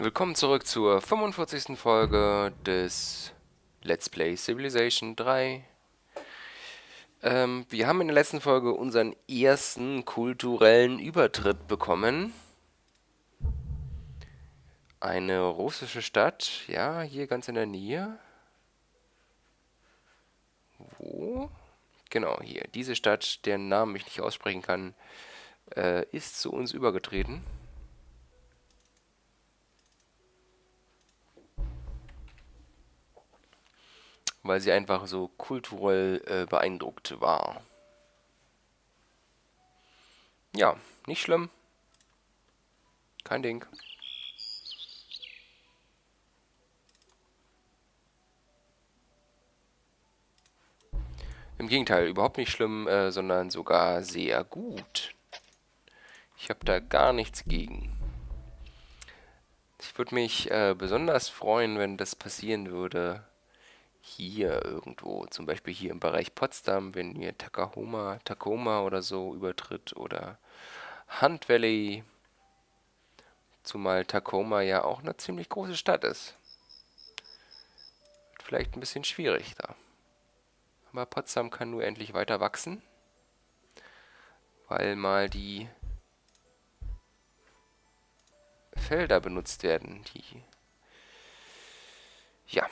Willkommen zurück zur 45. Folge des Let's Play Civilization 3. Ähm, wir haben in der letzten Folge unseren ersten kulturellen Übertritt bekommen. Eine russische Stadt, ja, hier ganz in der Nähe. Wo? Genau, hier. Diese Stadt, deren Namen ich nicht aussprechen kann, äh, ist zu uns übergetreten. Weil sie einfach so kulturell äh, beeindruckt war. Ja, nicht schlimm. Kein Ding. Im Gegenteil, überhaupt nicht schlimm, äh, sondern sogar sehr gut. Ich habe da gar nichts gegen. Ich würde mich äh, besonders freuen, wenn das passieren würde, hier irgendwo, zum Beispiel hier im Bereich Potsdam, wenn ihr Takahoma, Tacoma oder so übertritt oder Hunt Valley, zumal Tacoma ja auch eine ziemlich große Stadt ist. Vielleicht ein bisschen schwierig da. Aber Potsdam kann nur endlich weiter wachsen, weil mal die Felder benutzt werden, die ja,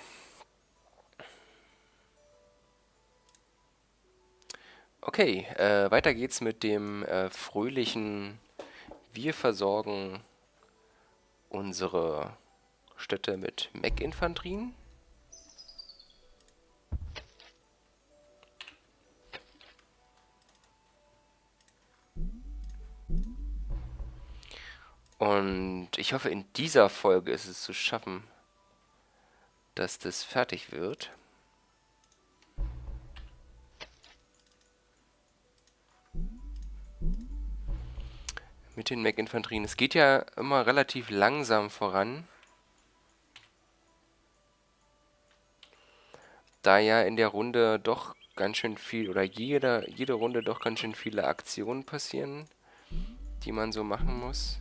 Okay, äh, weiter geht's mit dem äh, fröhlichen Wir versorgen unsere Städte mit Mech-Infanterien. Und ich hoffe, in dieser Folge ist es zu schaffen, dass das fertig wird. Mit den Mech-Infanterien. Es geht ja immer relativ langsam voran. Da ja in der Runde doch ganz schön viel, oder jede, jede Runde doch ganz schön viele Aktionen passieren, die man so machen muss.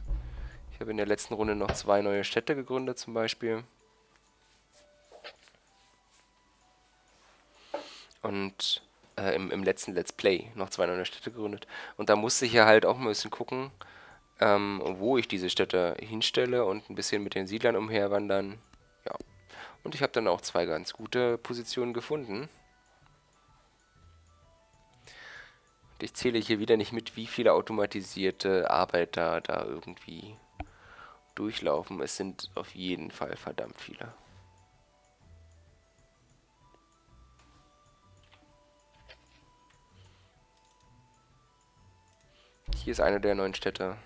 Ich habe in der letzten Runde noch zwei neue Städte gegründet zum Beispiel. Und äh, im, im letzten Let's Play noch zwei neue Städte gegründet. Und da musste ich ja halt auch ein bisschen gucken, ähm, wo ich diese Städte hinstelle und ein bisschen mit den Siedlern umherwandern. Ja. Und ich habe dann auch zwei ganz gute Positionen gefunden. Und ich zähle hier wieder nicht mit, wie viele automatisierte Arbeiter da irgendwie durchlaufen. Es sind auf jeden Fall verdammt viele. Hier ist eine der neuen Städte.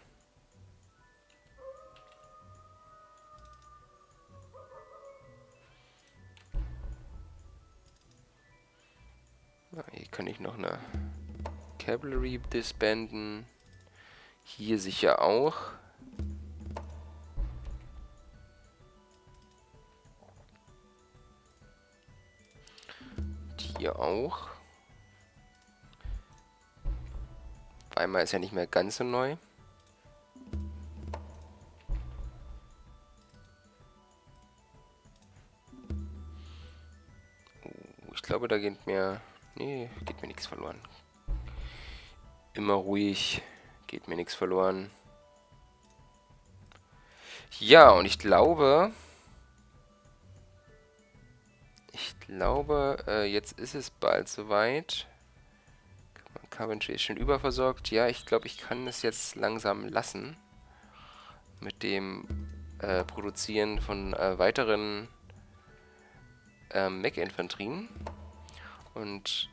Eine Cavalry disbanden. Hier sicher auch. Und hier auch. Weimar ist ja nicht mehr ganz so neu. Oh, ich glaube, da geht mir Nee, geht mir nichts verloren. Immer ruhig, geht mir nichts verloren. Ja, und ich glaube... Ich glaube, äh, jetzt ist es bald soweit. Coventry ist schon überversorgt. Ja, ich glaube, ich kann es jetzt langsam lassen. Mit dem äh, Produzieren von äh, weiteren äh, Mech-Infanterien und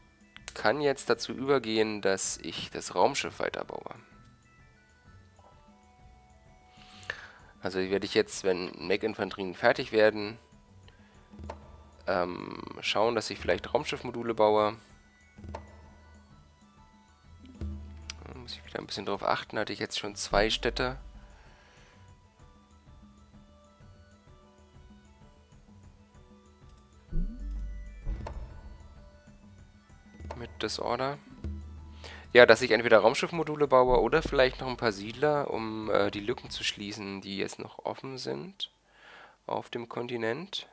kann jetzt dazu übergehen, dass ich das Raumschiff weiterbaue. Also werde ich jetzt, wenn Mech-Infanterien fertig werden, ähm, schauen, dass ich vielleicht Raumschiffmodule baue. Da muss ich wieder ein bisschen drauf achten, hatte ich jetzt schon zwei Städte. Disorder. Ja, dass ich entweder Raumschiffmodule baue oder vielleicht noch ein paar Siedler, um äh, die Lücken zu schließen, die jetzt noch offen sind. auf dem Kontinent.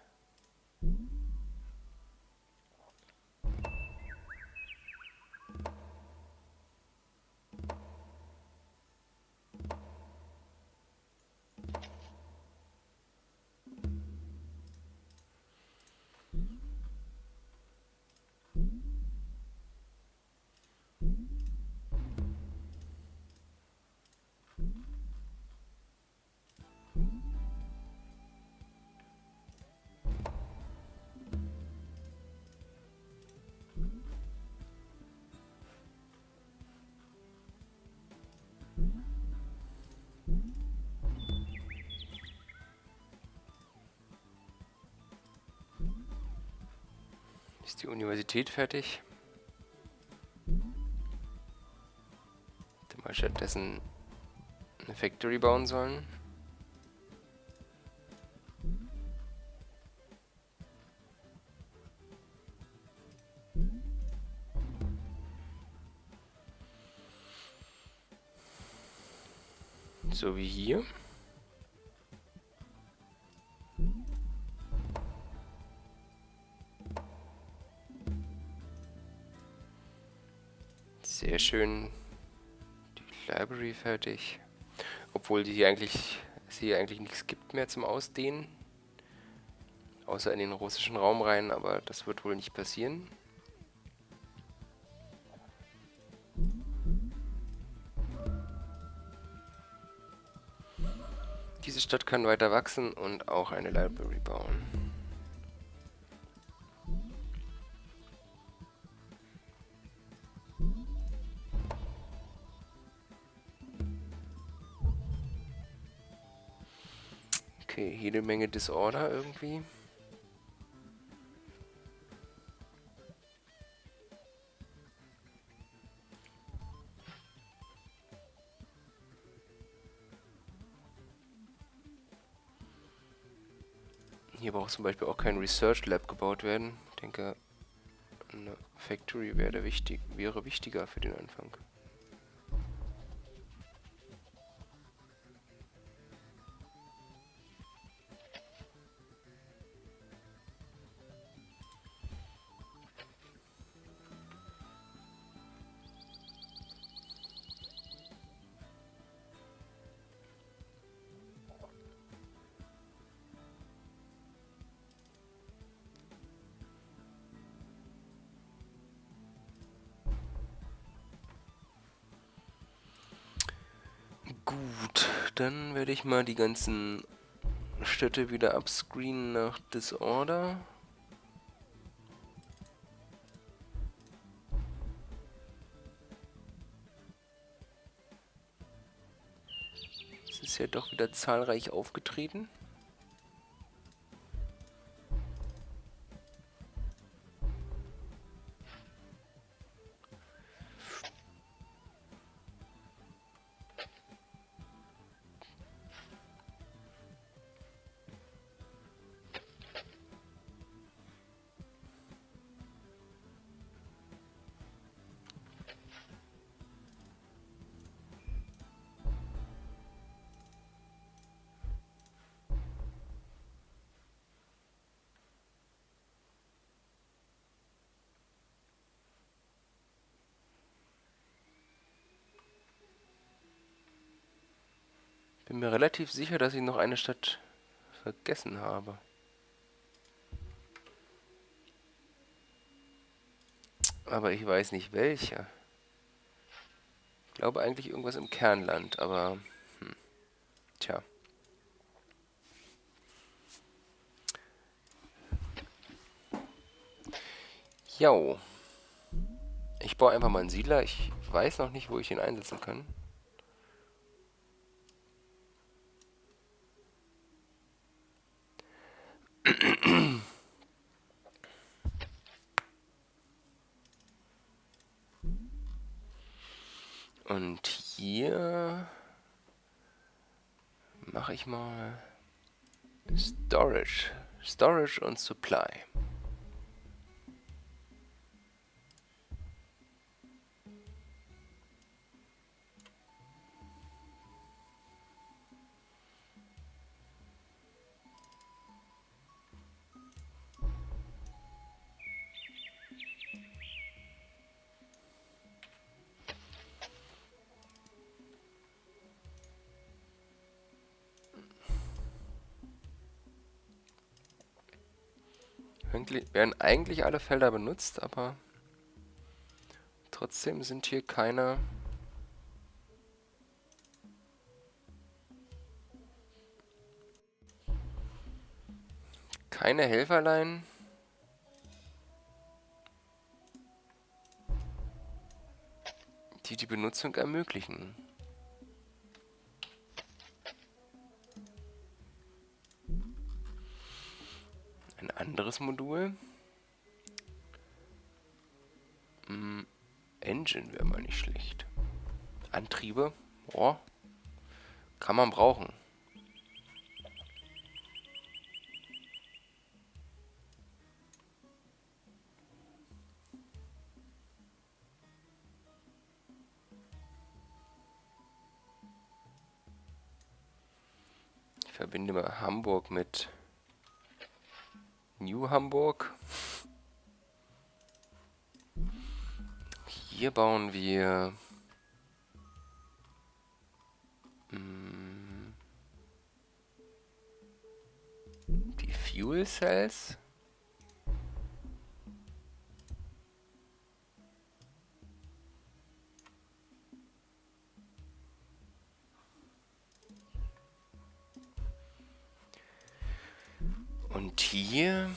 Die Universität fertig? Hätte mal stattdessen eine Factory bauen sollen. So wie hier. Schön. Die Library fertig. Obwohl die eigentlich, es hier eigentlich nichts gibt mehr zum Ausdehnen. Außer in den russischen Raum rein, aber das wird wohl nicht passieren. Diese Stadt kann weiter wachsen und auch eine Library bauen. Disorder irgendwie. Hier braucht zum Beispiel auch kein Research Lab gebaut werden. Ich denke, eine Factory wäre, wichtig, wäre wichtiger für den Anfang. Gut, dann werde ich mal die ganzen Städte wieder upscreenen nach Disorder. Es ist ja doch wieder zahlreich aufgetreten. Relativ sicher, dass ich noch eine Stadt vergessen habe. Aber ich weiß nicht welche. Ich glaube eigentlich irgendwas im Kernland, aber... Hm, tja. Jo. Ich baue einfach mal einen Siedler. Ich weiß noch nicht, wo ich ihn einsetzen kann. Und hier mache ich mal Storage. Storage und Supply. Werden eigentlich alle Felder benutzt, aber trotzdem sind hier keine... Keine Helferlein. die die Benutzung ermöglichen. Anderes Modul. Hm, Engine wäre mal nicht schlecht. Antriebe, boah, kann man brauchen. Ich verbinde mal Hamburg mit New Hamburg. Hier bauen wir hm, die Fuel Cells. Und hier...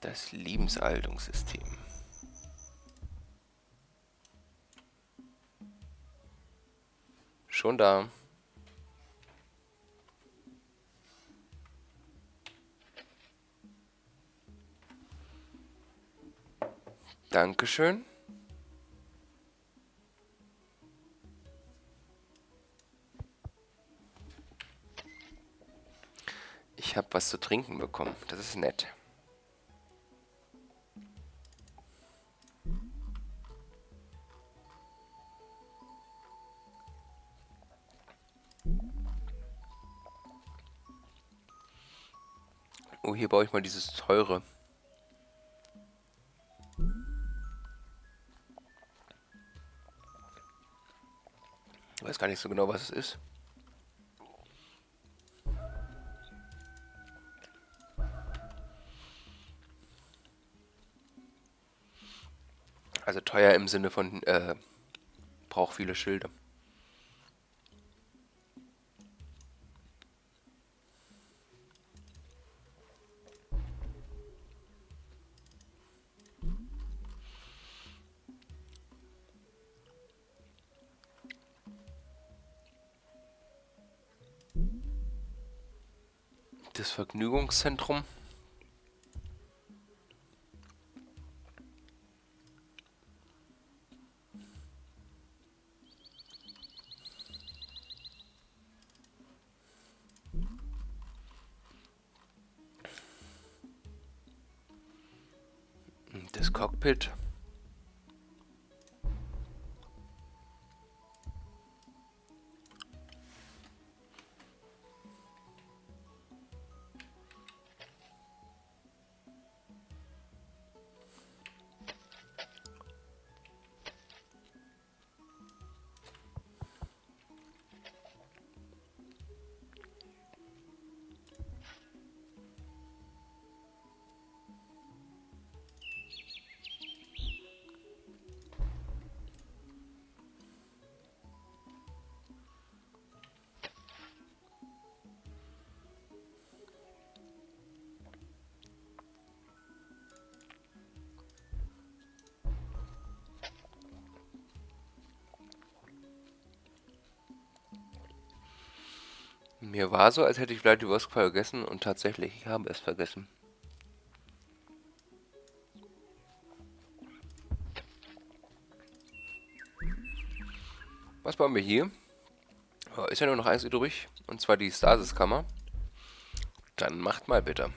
Das Lebensaltungssystem. Schon da. Dankeschön. Ich habe was zu trinken bekommen. Das ist nett. Oh, hier baue ich mal dieses teure. Ich weiß gar nicht so genau, was es ist. Teuer im Sinne von, äh, braucht viele Schilde. Das Vergnügungszentrum. Das Mir war so, als hätte ich vielleicht die Wurst vergessen und tatsächlich, ich habe es vergessen. Was bauen wir hier? Ist ja nur noch eins übrig, und zwar die Stasiskammer. Dann macht mal bitte.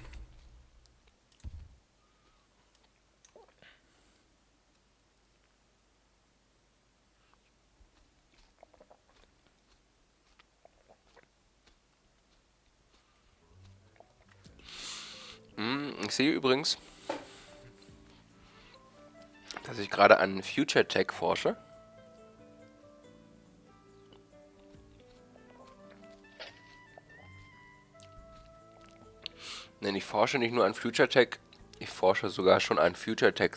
übrigens, dass ich gerade an Future Tech forsche. Denn ich forsche nicht nur an Future Tech, ich forsche sogar schon an Future Tech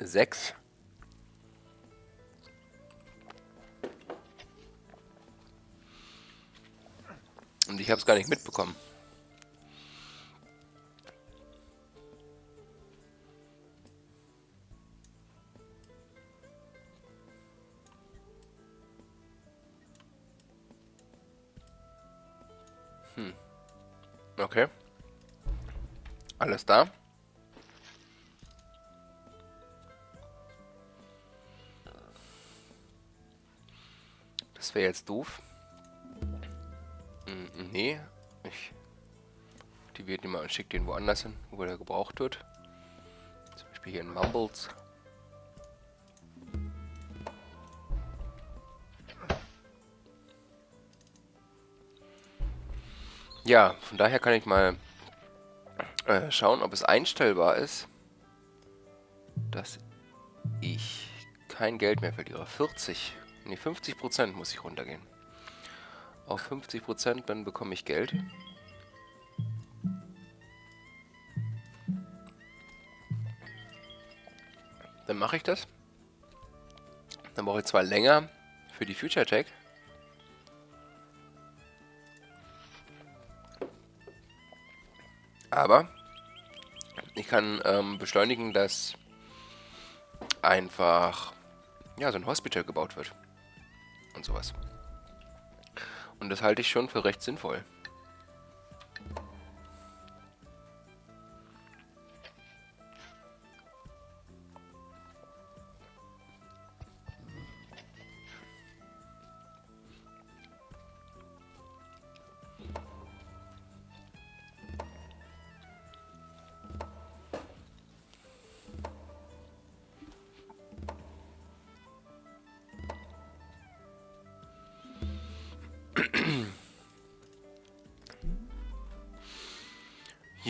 6. Und ich habe es gar nicht mitbekommen. Alles da. Das wäre jetzt doof. Hm, nee. Ich aktiviere den mal und schicke den woanders hin, wo der gebraucht wird. Zum Beispiel hier in Mumbles. Ja, von daher kann ich mal äh, schauen, ob es einstellbar ist, dass ich kein Geld mehr verliere. 40, nee 50 Prozent muss ich runtergehen. Auf 50 Prozent, dann bekomme ich Geld. Dann mache ich das. Dann brauche ich zwar länger für die Future Tech. Aber ich kann ähm, beschleunigen, dass einfach ja, so ein Hospital gebaut wird. Und sowas. Und das halte ich schon für recht sinnvoll.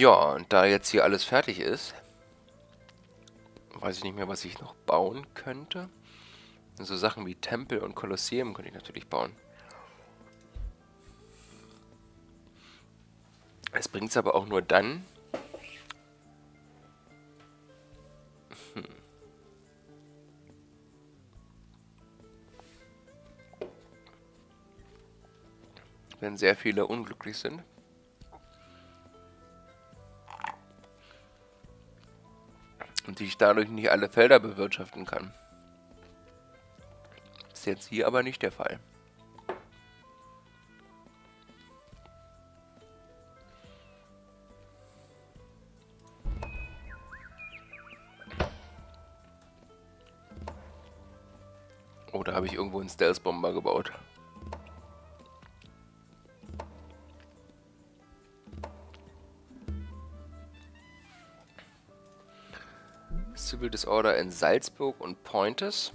Ja, und da jetzt hier alles fertig ist, weiß ich nicht mehr, was ich noch bauen könnte. So Sachen wie Tempel und Kolosseum könnte ich natürlich bauen. Es bringt es aber auch nur dann, hm. wenn sehr viele unglücklich sind. Und ich dadurch nicht alle Felder bewirtschaften kann. Ist jetzt hier aber nicht der Fall. Oh, da habe ich irgendwo einen Stealth-Bomber gebaut. Civil Disorder in Salzburg und Pointes.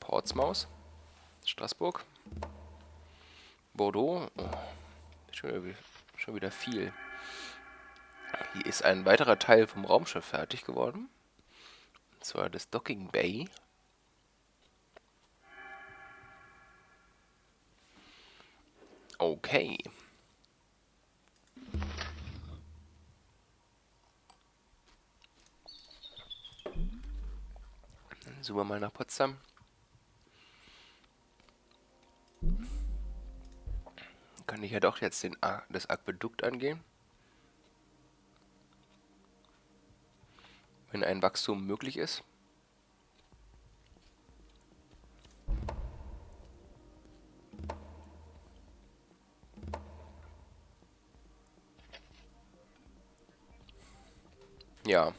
Portsmouth, Straßburg, Bordeaux, oh, schon, wieder, schon wieder viel. Hier ist ein weiterer Teil vom Raumschiff fertig geworden. Und zwar das Docking Bay. Okay. Dann suchen wir mal nach Potsdam. Kann ich ja doch jetzt den, das Aquädukt angehen. Wenn ein Wachstum möglich ist. Ja.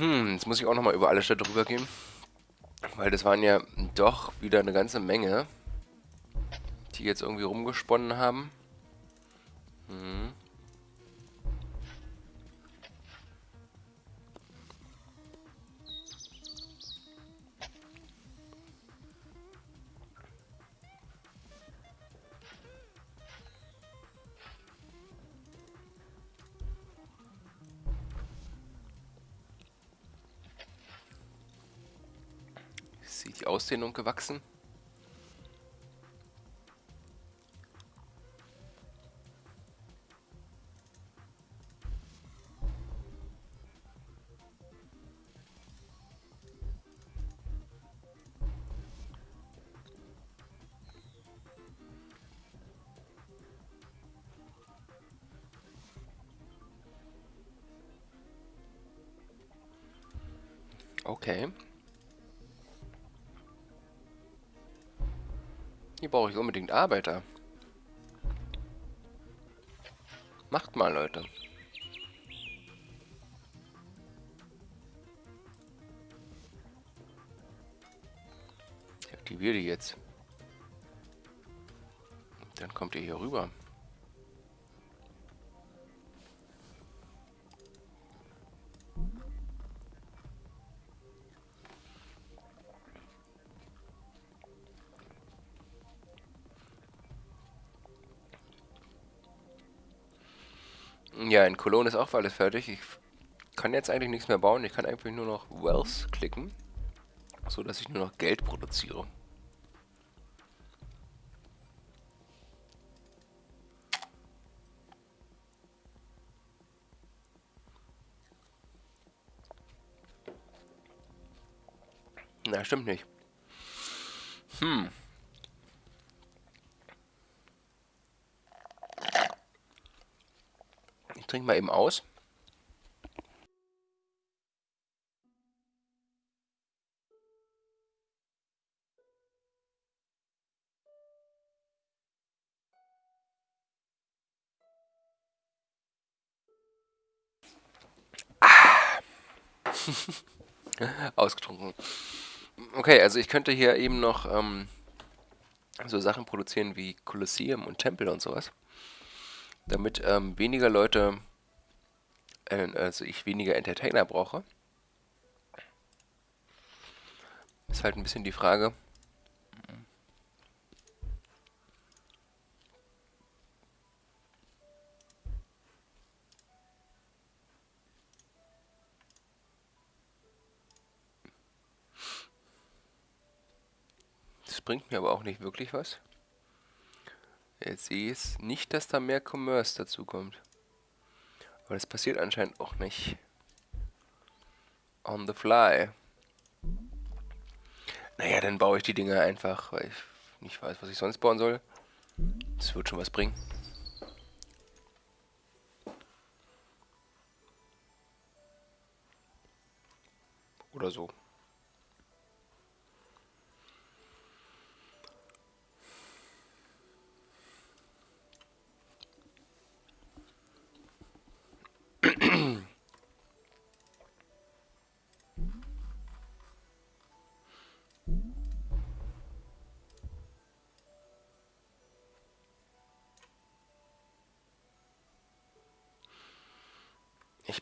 Hm, jetzt muss ich auch nochmal über alle Städte drüber gehen. Weil das waren ja doch wieder eine ganze Menge, die jetzt irgendwie rumgesponnen haben. Die Ausdehnung gewachsen? Okay. Brauche ich unbedingt Arbeiter. Macht mal, Leute. Ich aktiviere die jetzt. Dann kommt ihr hier rüber. Ja, in Cologne ist auch alles fertig. Ich kann jetzt eigentlich nichts mehr bauen. Ich kann einfach nur noch Wells klicken, so dass ich nur noch Geld produziere. Na, stimmt nicht. Hm. Trinke mal eben aus. Ah. Ausgetrunken. Okay, also ich könnte hier eben noch ähm, so Sachen produzieren wie Kolosseum und Tempel und sowas damit ähm, weniger Leute, äh, also ich weniger Entertainer brauche. Ist halt ein bisschen die Frage. Das bringt mir aber auch nicht wirklich was. Jetzt sehe ich nicht, dass da mehr Commerce dazu kommt. Aber das passiert anscheinend auch nicht. On the fly. Naja, dann baue ich die Dinger einfach, weil ich nicht weiß, was ich sonst bauen soll. Das wird schon was bringen. Oder so.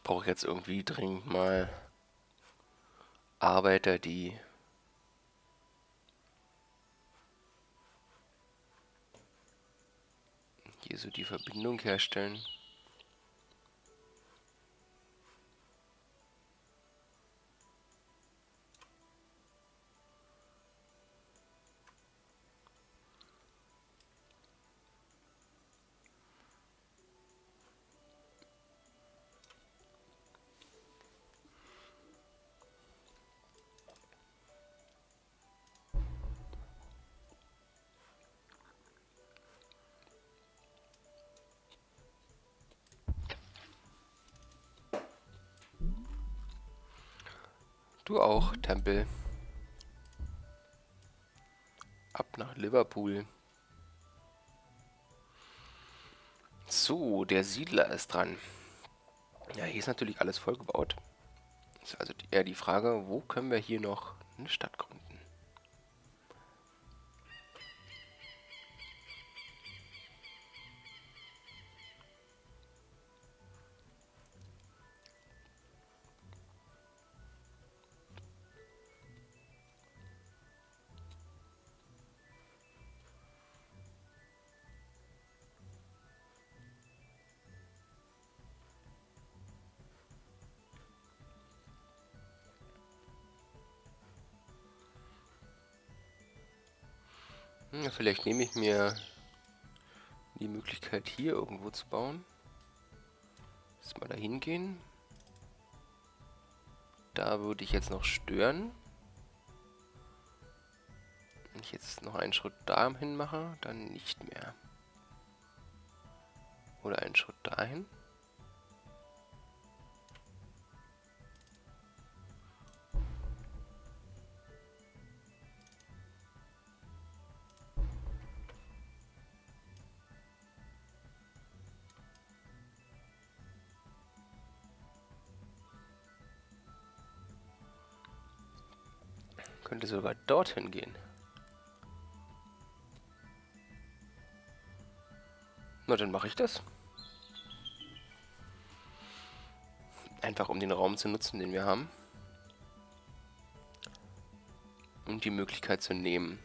Brauche jetzt irgendwie dringend mal Arbeiter, die hier so die Verbindung herstellen. Du auch, Tempel. Ab nach Liverpool. So, der Siedler ist dran. Ja, hier ist natürlich alles vollgebaut. Ist also eher die Frage, wo können wir hier noch eine Stadt gründen? Vielleicht nehme ich mir die Möglichkeit hier irgendwo zu bauen. Lass mal da hingehen. Da würde ich jetzt noch stören. Wenn ich jetzt noch einen Schritt dahin mache, dann nicht mehr. Oder einen Schritt dahin. Könnte sogar dorthin gehen. Na, dann mache ich das. Einfach um den Raum zu nutzen, den wir haben. Und die Möglichkeit zu nehmen.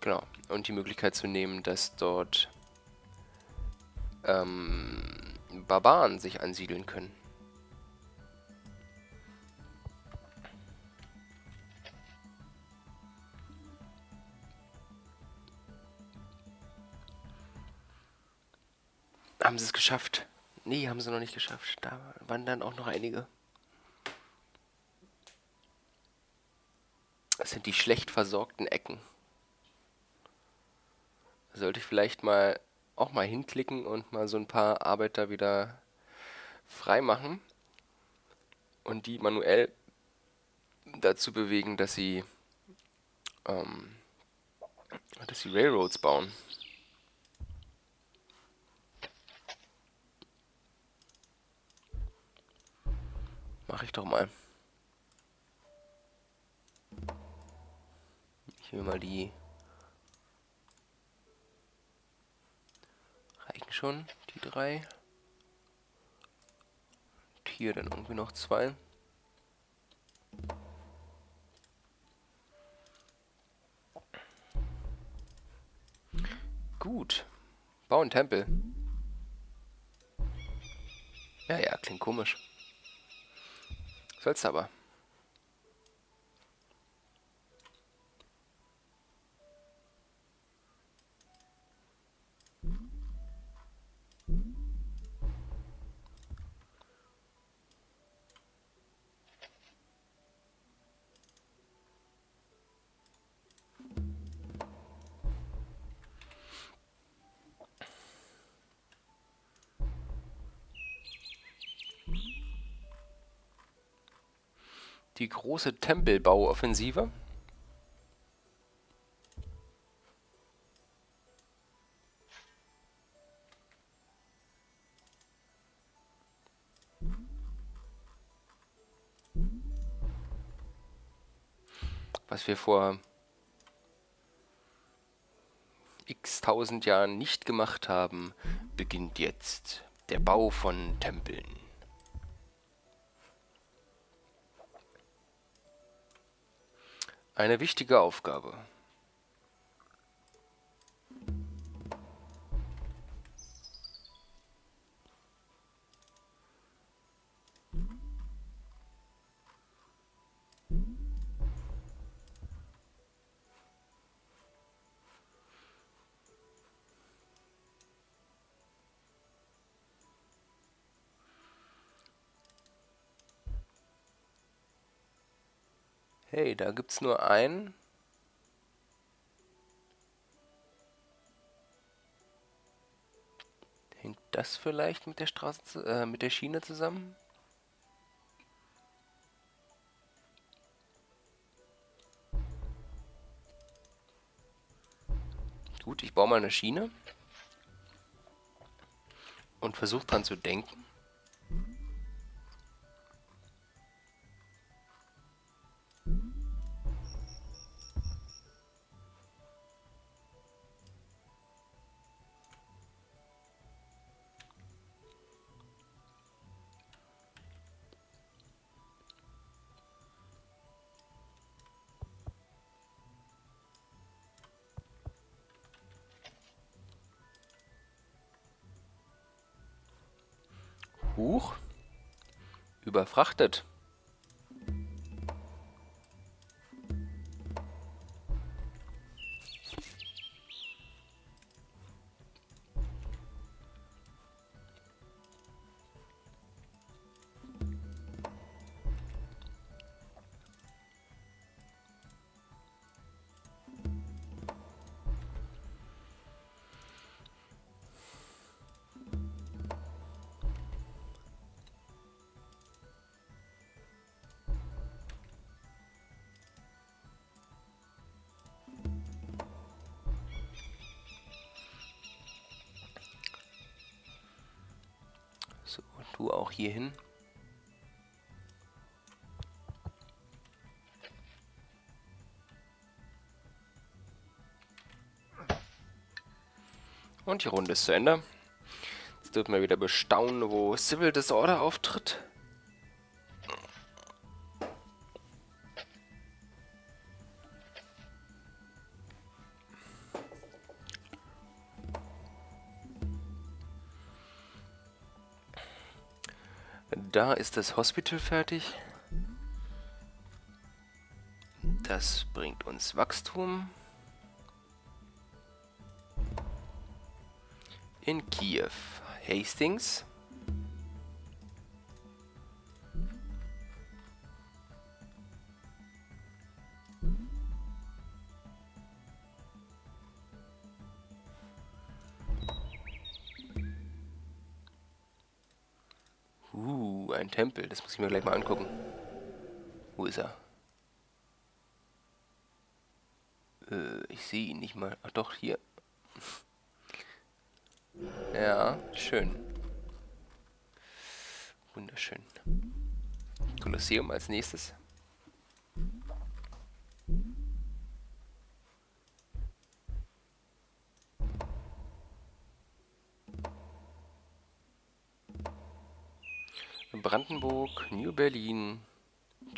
Genau. Und die Möglichkeit zu nehmen, dass dort ähm, Barbaren sich ansiedeln können. Geschafft? Nee, haben sie noch nicht geschafft. Da waren dann auch noch einige. Das sind die schlecht versorgten Ecken. Sollte ich vielleicht mal auch mal hinklicken und mal so ein paar Arbeiter wieder frei machen und die manuell dazu bewegen, dass sie ähm, dass sie Railroads bauen. Mache ich doch mal. Ich will mal die... Reichen schon, die drei. Und hier dann irgendwie noch zwei. Gut. Bauen Tempel. Ja, ja, klingt komisch. Soll's aber. Große Tempelbauoffensive. Was wir vor x tausend Jahren nicht gemacht haben, beginnt jetzt der Bau von Tempeln. Eine wichtige Aufgabe. Hey, da gibt's nur einen. Hängt das vielleicht mit der Straße, äh, mit der Schiene zusammen? Gut, ich baue mal eine Schiene. und versucht dran zu denken. Überfrachtet. Du auch hier hin. Und die Runde ist zu Ende. Jetzt dürfen wir wieder bestaunen, wo Civil Disorder auftritt. Da ist das Hospital fertig. Das bringt uns Wachstum. In Kiew. Hastings. Ein Tempel. Das muss ich mir gleich mal angucken. Wo ist er? Äh, ich sehe ihn nicht mal. Ach doch, hier. Ja, schön. Wunderschön. Kolosseum als nächstes.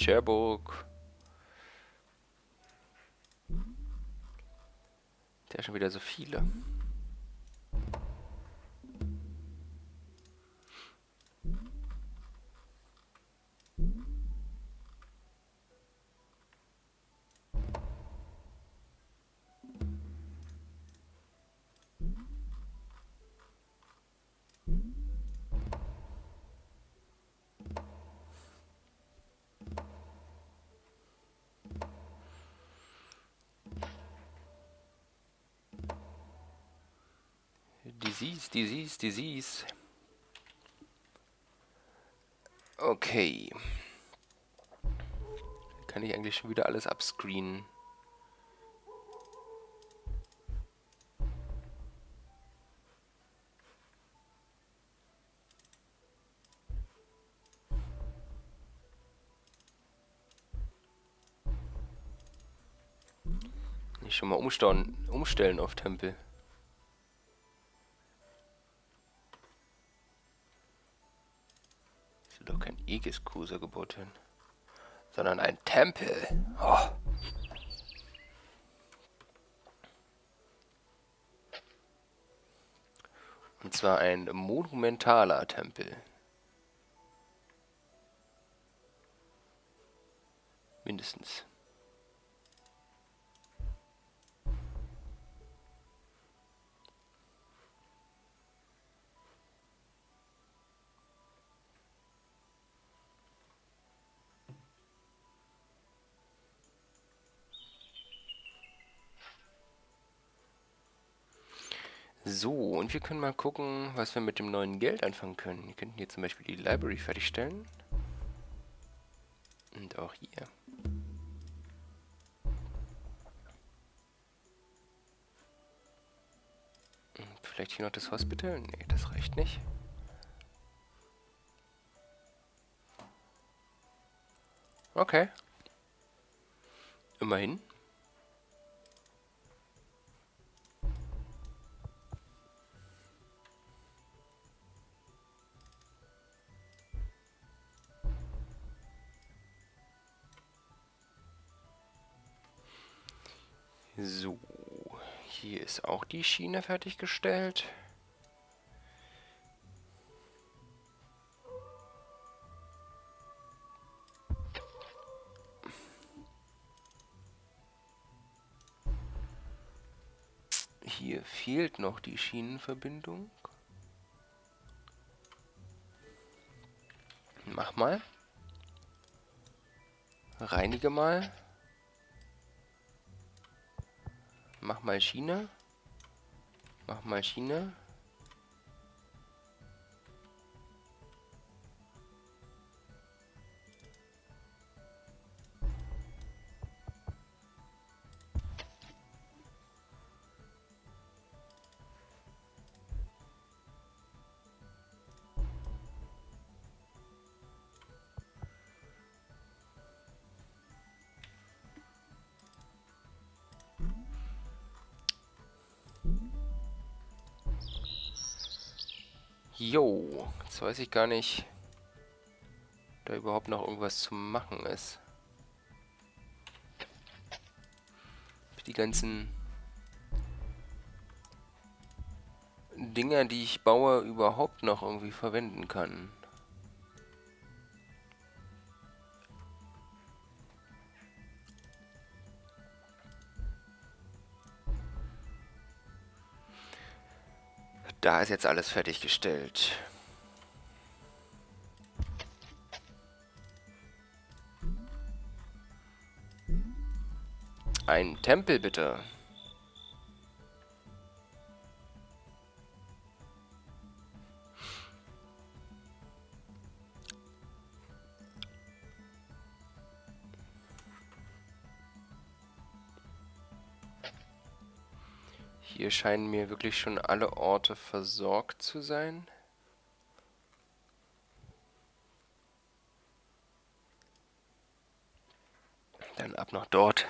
Cherbourg. Der schon wieder so viele. Disease. Okay. Kann ich eigentlich schon wieder alles abscreenen. Schon mal umstellen, umstellen auf Tempel. Gebaut werden, sondern ein Tempel. Oh. Und zwar ein monumentaler Tempel. Mindestens. wir können mal gucken, was wir mit dem neuen Geld anfangen können. Wir könnten hier zum Beispiel die Library fertigstellen. Und auch hier. Und vielleicht hier noch das Hospital? Ne, das reicht nicht. Okay. Immerhin. So, hier ist auch die Schiene fertiggestellt. Hier fehlt noch die Schienenverbindung. Mach mal. Reinige mal. Mach mal Schiene. Mach mal Schiene. Jetzt weiß ich gar nicht, da überhaupt noch irgendwas zu machen ist. Die ganzen Dinger, die ich baue, überhaupt noch irgendwie verwenden kann. Da ist jetzt alles fertiggestellt. Ein Tempel bitte. Hier scheinen mir wirklich schon alle Orte versorgt zu sein. Dann ab nach dort.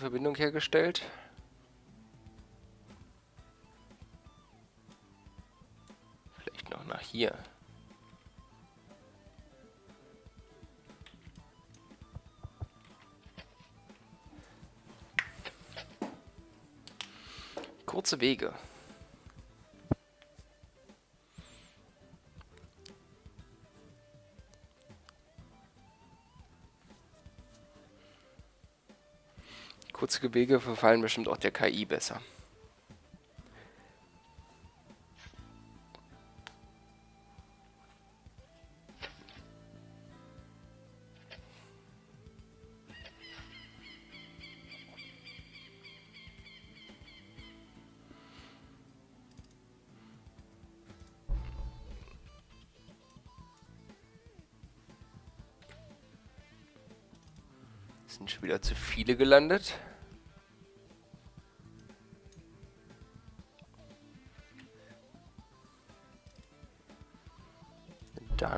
Verbindung hergestellt. Vielleicht noch nach hier. Kurze Wege. Wege verfallen bestimmt auch der KI besser. Sind schon wieder zu viele gelandet.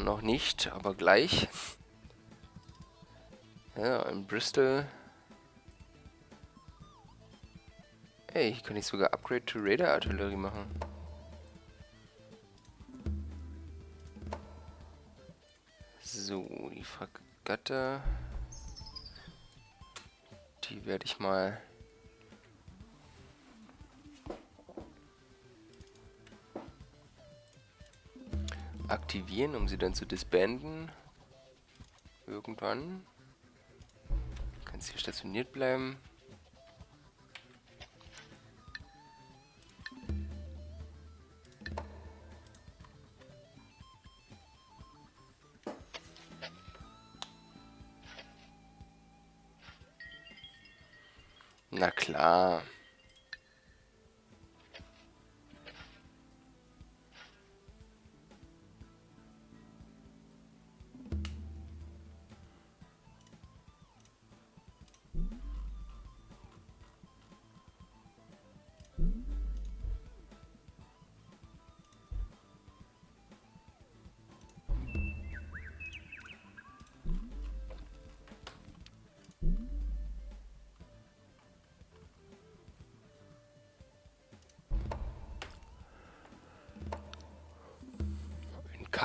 Noch nicht, aber gleich. Ja, in Bristol. Ey, hier kann ich sogar Upgrade to Radar Artillerie machen. So, die Fregatte. Die werde ich mal aktivieren, um sie dann zu disbanden. Irgendwann. Du kannst hier stationiert bleiben. Na klar.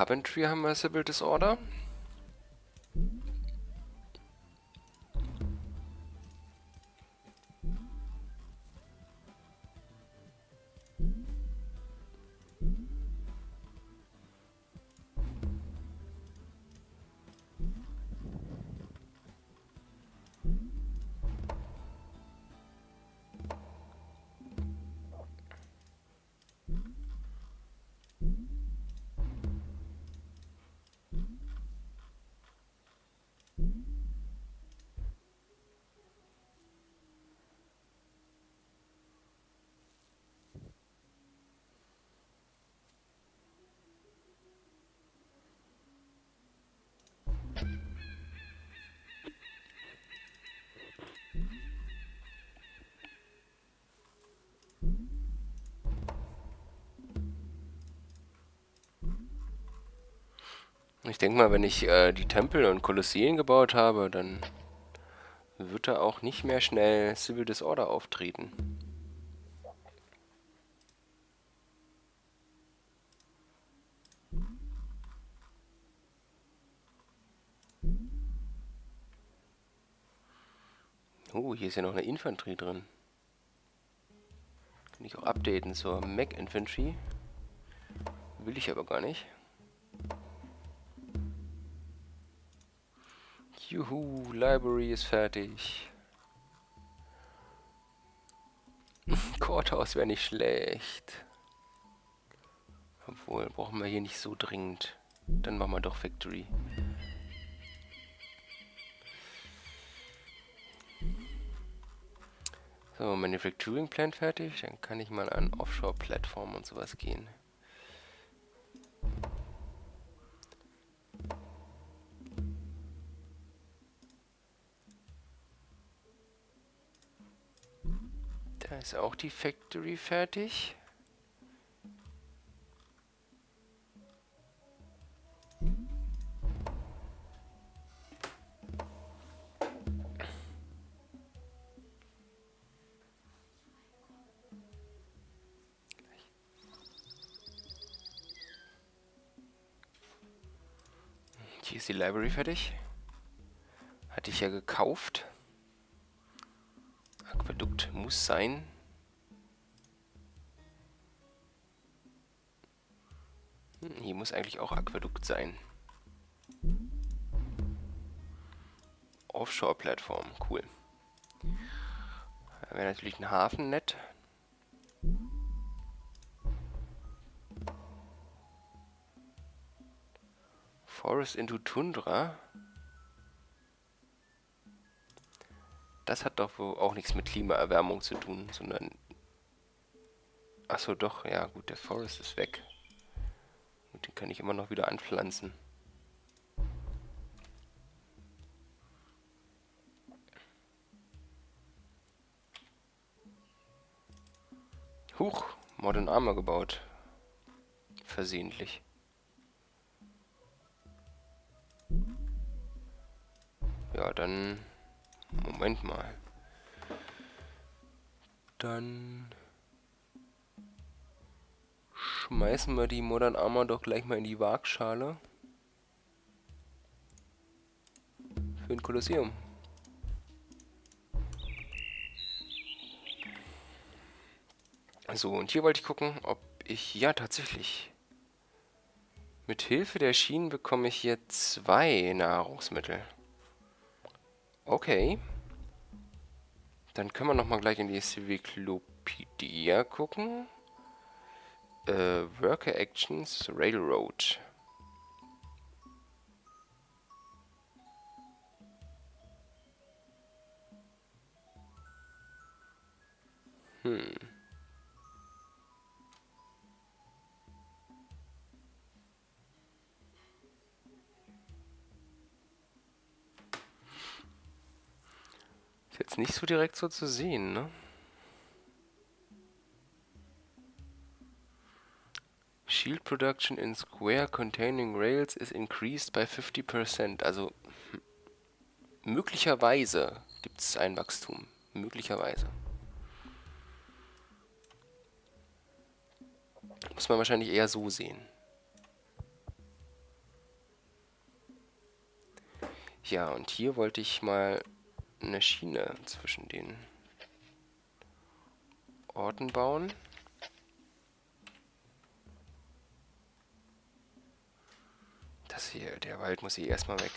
Coventry haben wir Civil Disorder. Ich denke mal, wenn ich äh, die Tempel und Kolosseen gebaut habe, dann wird da auch nicht mehr schnell Civil Disorder auftreten. Oh, hier ist ja noch eine Infanterie drin. Kann ich auch updaten zur Mac Infantry. Will ich aber gar nicht. Juhu, Library ist fertig. Courthouse wäre nicht schlecht. Obwohl, brauchen wir hier nicht so dringend. Dann machen wir doch Factory. So, Manufacturing Plant fertig. Dann kann ich mal an Offshore-Plattformen und sowas gehen. Ist auch die Factory fertig. Hier ist die Library fertig. Hatte ich ja gekauft. Muss sein. Hm, hier muss eigentlich auch Aquädukt sein. Offshore-Plattform, cool. Da wäre natürlich ein Hafen nett. Forest into Tundra. Das hat doch wohl auch nichts mit Klimaerwärmung zu tun, sondern... Achso, doch, ja gut, der Forest ist weg. Und den kann ich immer noch wieder anpflanzen. Huch, Modern Armor gebaut. Versehentlich. Schmeißen wir die Modern Armor doch gleich mal in die Waagschale. Für ein Kolosseum. So, und hier wollte ich gucken, ob ich... Ja, tatsächlich. Mit Hilfe der Schienen bekomme ich hier zwei Nahrungsmittel. Okay. Dann können wir nochmal gleich in die Civiclopedia gucken. Äh, Worker Actions Railroad. Hm. Ist jetzt nicht so direkt so zu sehen, ne? Shield production in square containing rails is increased by 50%. Also hm, möglicherweise gibt es ein Wachstum. Möglicherweise. Muss man wahrscheinlich eher so sehen. Ja, und hier wollte ich mal eine Schiene zwischen den Orten bauen. Das hier, der Wald muss hier erstmal weg.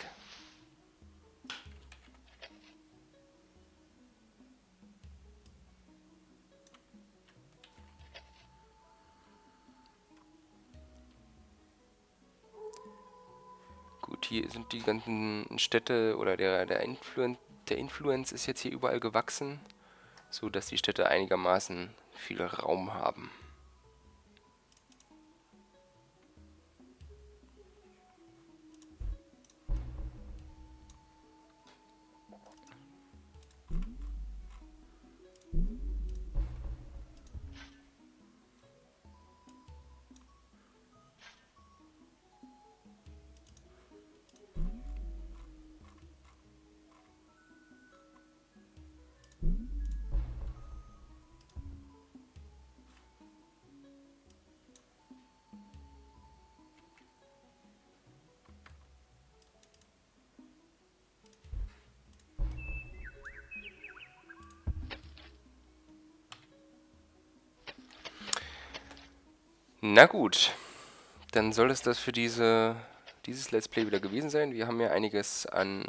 Gut, hier sind die ganzen Städte oder der, der, Influen der Influence ist jetzt hier überall gewachsen, so dass die Städte einigermaßen viel Raum haben. Na gut, dann soll es das für diese, dieses Let's Play wieder gewesen sein. Wir haben ja einiges an...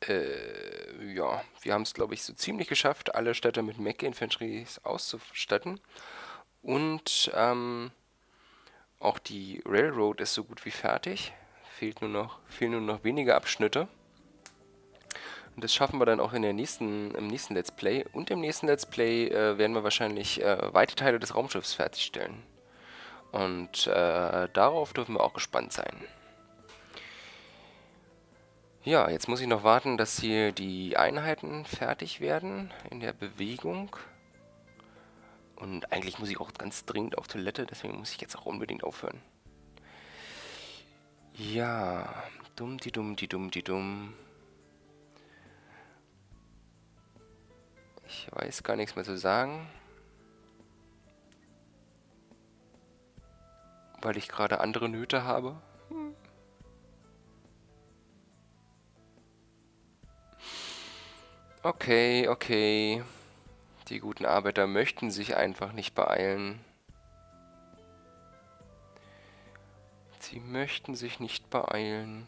Äh, ja, wir haben es, glaube ich, so ziemlich geschafft, alle Städte mit Mech-Infanteries auszustatten. Und ähm, auch die Railroad ist so gut wie fertig. Fehlt nur noch, fehlen nur noch wenige Abschnitte. Und das schaffen wir dann auch in der nächsten, im nächsten Let's Play. Und im nächsten Let's Play äh, werden wir wahrscheinlich äh, weite Teile des Raumschiffs fertigstellen. Und äh, darauf dürfen wir auch gespannt sein. Ja, jetzt muss ich noch warten, dass hier die Einheiten fertig werden in der Bewegung. Und eigentlich muss ich auch ganz dringend auf Toilette, deswegen muss ich jetzt auch unbedingt aufhören. Ja, dumm die dumm die dumm die dumm. Ich weiß gar nichts mehr zu sagen. Weil ich gerade andere Nöte habe. Okay, okay. Die guten Arbeiter möchten sich einfach nicht beeilen. Sie möchten sich nicht beeilen.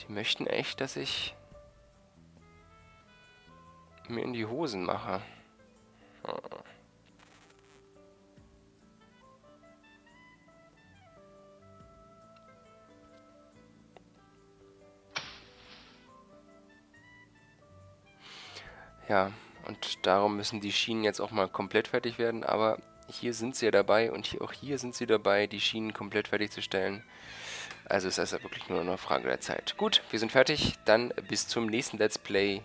Die möchten echt, dass ich mir in die Hosen mache. Ja, und darum müssen die Schienen jetzt auch mal komplett fertig werden, aber hier sind sie ja dabei und hier, auch hier sind sie dabei, die Schienen komplett fertigzustellen. Also ist das ja wirklich nur eine Frage der Zeit. Gut, wir sind fertig, dann bis zum nächsten Let's Play.